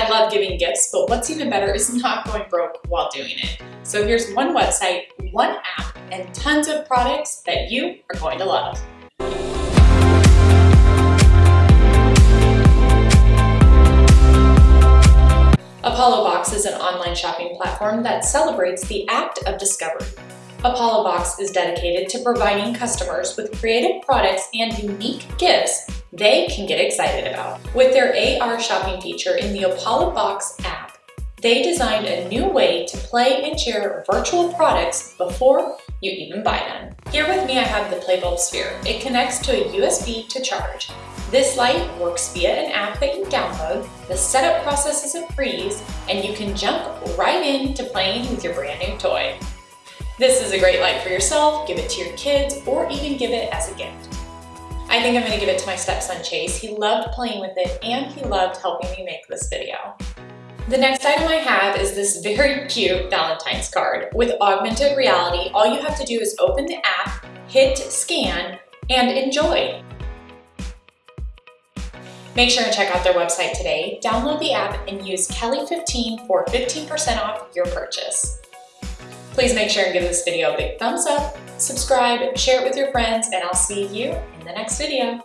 I love giving gifts, but what's even better is not going broke while doing it. So here's one website, one app, and tons of products that you are going to love. Apollo Box is an online shopping platform that celebrates the act of discovery. Apollo Box is dedicated to providing customers with creative products and unique gifts they can get excited about. With their AR shopping feature in the Apollo Box app, they designed a new way to play and share virtual products before you even buy them. Here with me I have the Playbulb Sphere. It connects to a USB to charge. This light works via an app that you download, the setup process is a breeze, and you can jump right into playing with your brand new toy. This is a great light for yourself, give it to your kids, or even give it as a gift. I think I'm gonna give it to my stepson Chase. He loved playing with it and he loved helping me make this video. The next item I have is this very cute Valentine's card. With augmented reality, all you have to do is open the app, hit scan, and enjoy. Make sure and check out their website today, download the app, and use Kelly15 for 15% off your purchase. Please make sure and give this video a big thumbs up, subscribe, share it with your friends, and I'll see you in the next video.